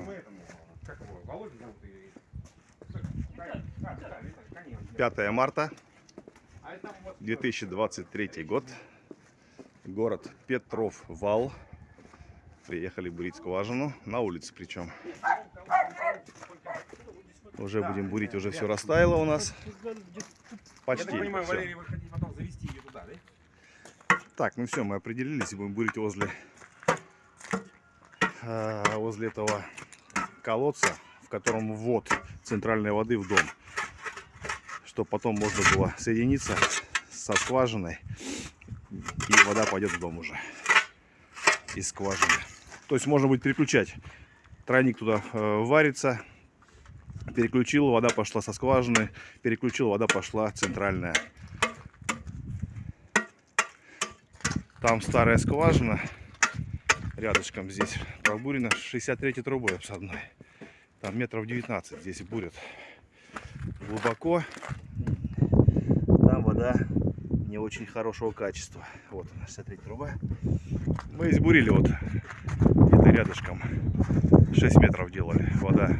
мы этому, как его, Володя зовут и... Конечно. 5 марта А это вот 2023 год. Город Петров Вал. Приехали бурить скважину. На улице причем. Уже будем бурить, уже все растаяло у нас. Почти. так понимаю, всё. Валерий, вы хотите потом завести ее туда, да? Так, ну все, мы определились и будем бурить возле, э, возле этого колодца, в котором ввод центральной воды в дом. Чтобы потом можно было соединиться со скважиной и вода пойдет в дом уже из скважины. То есть можно будет переключать. Тройник туда э, варится, переключил, вода пошла со скважины, переключил, вода пошла центральная. Там старая скважина рядышком здесь пробурена 63 трубой обсадной. Там метров 19 здесь бурят. Глубоко. Там вода не очень хорошего качества. Вот она, 63 труба. Мы здесь бурили вот где-то рядышком. 6 метров делали. Вода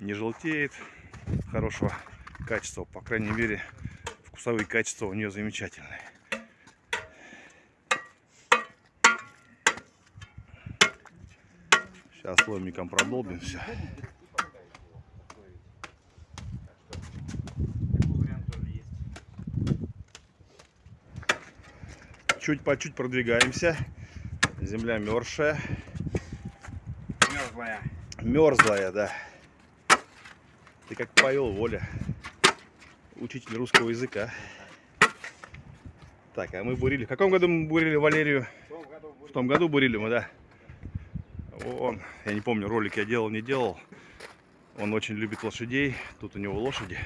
не желтеет. Хорошего качества. По крайней мере, вкусовые качества у нее замечательные. Сейчас ломиком продолбим все. Чуть по чуть продвигаемся. Земля мерзшая. Мерзлая. Мерзлая, да. Ты как повел, Воля. Учитель русского языка. Так, а мы бурили. В каком году мы бурили Валерию? В том году В том году бурили мы, да. Он, я не помню, ролик я делал, не делал. Он очень любит лошадей. Тут у него лошади.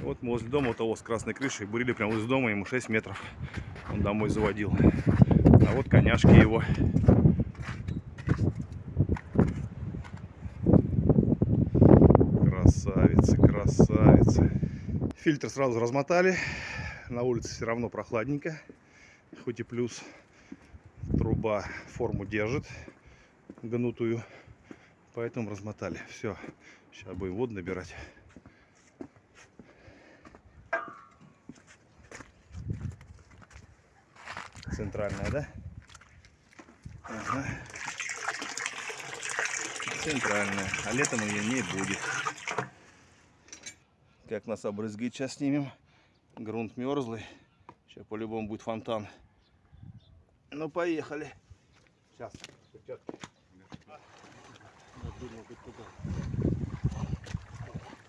Вот мы возле дома у того с красной крышей бурили прямо возле дома, ему 6 метров. Он домой заводил. А вот коняшки его. Красавица, красавица. Фильтр сразу размотали. На улице все равно прохладненько. Хоть и плюс труба форму держит гнутую. Поэтому размотали. Все. Сейчас будем воду набирать. Центральная, да? Ага. Центральная. А летом ее не будет. Как нас обрызгать сейчас снимем. Грунт мерзлый. Сейчас по-любому будет фонтан. Ну, поехали. Сейчас.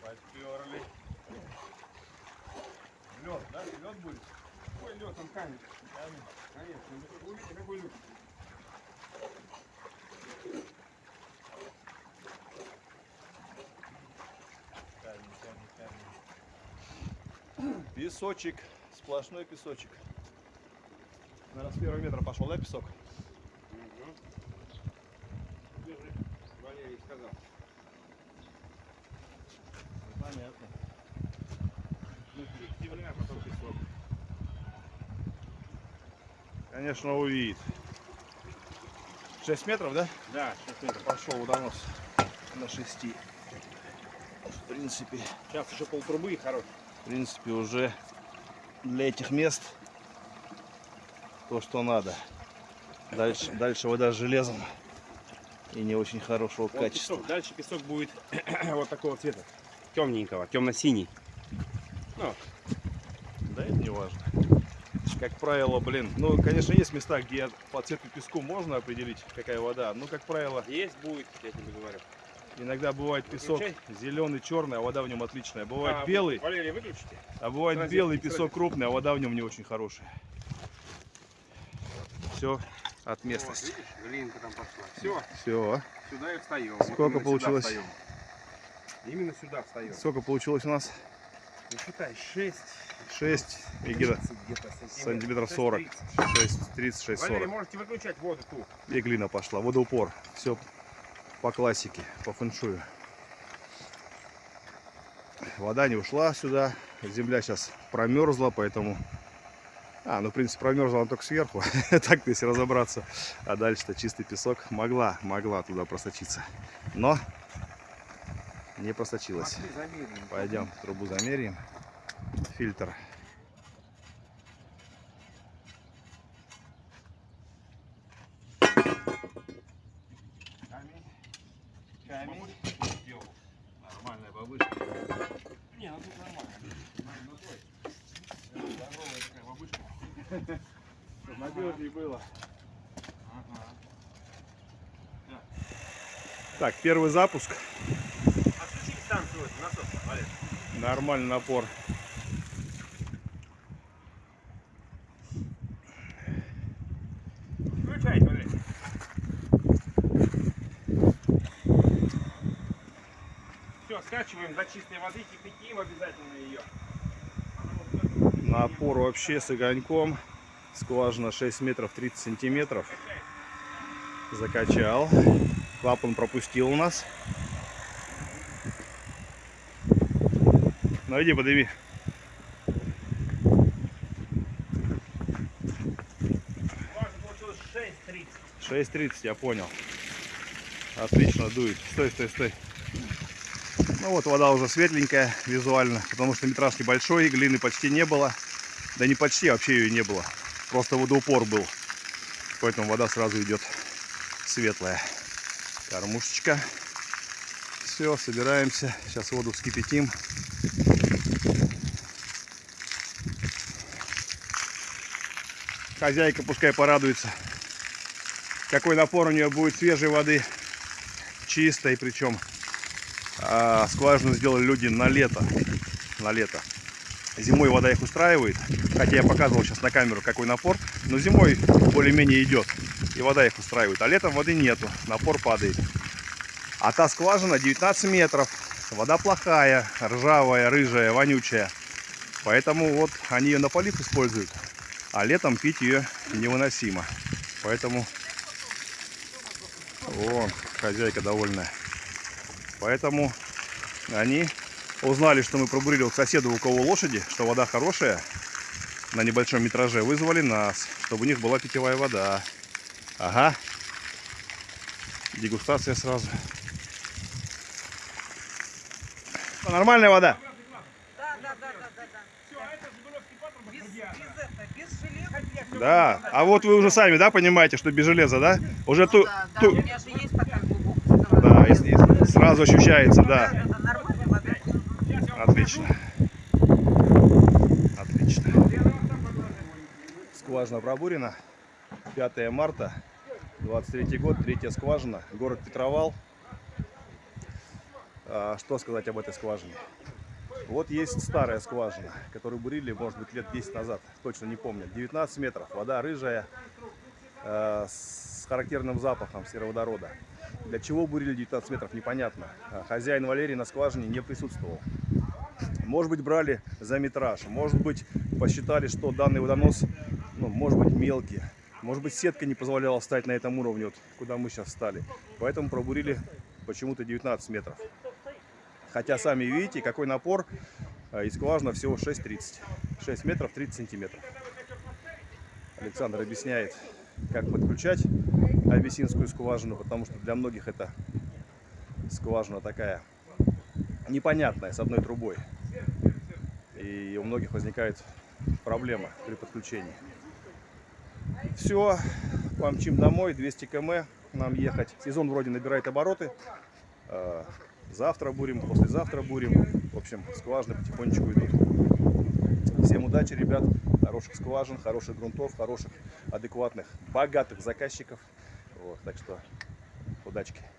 Поперли. Лед, да? Лед будет? Ой, лед, там камень. Конечно. Вы видите, какой лед? Песочек. Сплошной песочек. Наверное, с первого метра пошел, да, песок? Валерий сказал. Понятно. Земля, потом песок. Конечно, увидит. 6 метров, да? Да, 6 метров. Пошел водонос на 6. В принципе, Сейчас еще полтрубы и хорош. в принципе, уже для этих мест то, что надо. Дальше, дальше вода с железом и не очень хорошего Вон качества. песок. Дальше песок будет вот такого цвета. Темненького, темно-синий. Ну, Да это не важно. Как правило, блин, ну, конечно, есть места, где по цвету песку можно определить, какая вода. Но, как правило, есть будет, я тебе говорю. иногда бывает песок Выключай. зеленый, черный, а вода в нем отличная. Бывает А, белый, Валерий, выключите. а бывает Сразу, белый песок крупный, а вода в нем не очень хорошая. Все от местности. Вот, видишь, там пошла. Все, Все. сюда и встаем. Сколько получилось? Именно сюда встаем. Сколько получилось у нас? Ну, считай, 6 6 и где-то сантиметров 40. 6, 30, 6, Валерий, 40. можете выключать воду ту. И глина пошла. Водоупор. Все по классике, по фэншую. Вода не ушла сюда. Земля сейчас промерзла, поэтому А, ну, в принципе, промерзла она только сверху. так если разобраться. А дальше-то чистый песок. Могла, могла туда просочиться. Но не просочилась. Замерим. Пойдем трубу замеряем. Фильтр. Камень. Камень. Нормальная бабушка. Не, ну тут нормально. Ну, той. Здоровая такая бабушка. Чтоб надежнее было. Так, первый запуск. Отключить станцию насос, Олег. Нормальный напор. Включай, Олег. Все, скачиваем до чистой воды, кипятим обязательно ее. Напор вообще с огоньком. Скважина 6 метров 30 сантиметров. Закачал. Клапан пропустил у нас. Ну иди подыми. Получилось 6.30. 6.30, я понял. Отлично дует. Стой, стой, стой. Ну вот вода уже светленькая визуально, потому что метраж небольшой, глины почти не было. Да не почти, вообще ее не было. Просто водоупор был. Поэтому вода сразу идет светлая. Кормушечка. Все, собираемся. Сейчас воду вскипятим. Хозяйка пускай порадуется. Какой напор у нее будет свежей воды. Чистой причем. А, скважину сделали люди на лето. На лето. Зимой вода их устраивает. Хотя я показывал сейчас на камеру, какой напор. Но зимой более-менее идет. И вода их устраивает. А летом воды нету. Напор падает. А та скважина 19 метров. Вода плохая, ржавая, рыжая, вонючая. Поэтому вот они ее на полив используют. А летом пить ее невыносимо. Поэтому... Вон, хозяйка довольная. Поэтому они узнали, что мы пробурили у соседа, у кого лошади, что вода хорошая на небольшом метраже, вызвали нас, чтобы у них была питьевая вода. Ага. Дегустация сразу. Что, Нормальная вода? Да, да, да, да, да, да. Все, а это Жигулевский патрубок Без, радиатора. без это, без железа. Да. А вот вы уже сами, да, понимаете, что без железа, да? Уже ту, Да, да, ту- у меня же есть такая глубокая да, сковорода. и- и сразу ощущается, Да. Отлично. Отлично. Скважина пробурена. 5 марта, 23 год, третья скважина, город Петровал. А, Что сказать об этой скважине? Вот есть старая скважина, которую бурили, может быть, лет 10 назад, точно не помню. 19 метров, вода рыжая, э, с характерным запахом сероводорода. Для чего бурили 19 метров, непонятно. А Хозяин Валерий на скважине не присутствовал. Может быть, брали за метраж, может быть, посчитали, что данный водонос, ну, может быть, мелкий. Может быть, сетка не позволяла встать на этом уровне, вот, куда мы сейчас встали. Поэтому пробурили почему-то 19 метров. Хотя сами видите, какой напор, а, и скважина всего 6,30. 6 метров 30 сантиметров. Александр объясняет, как подключать абиссинскую скважину, потому что для многих это скважина такая непонятная, с одной трубой. И у многих возникает проблема при подключении. Все, помчим домой, 200 км нам ехать. Сезон вроде набирает обороты. Э, Завтра бурим, послезавтра бурим. В общем, скважины потихонечку идут. Всем удачи, ребят. Хороших скважин, хороших грунтов, хороших, адекватных, богатых заказчиков. Вот, так что удачки.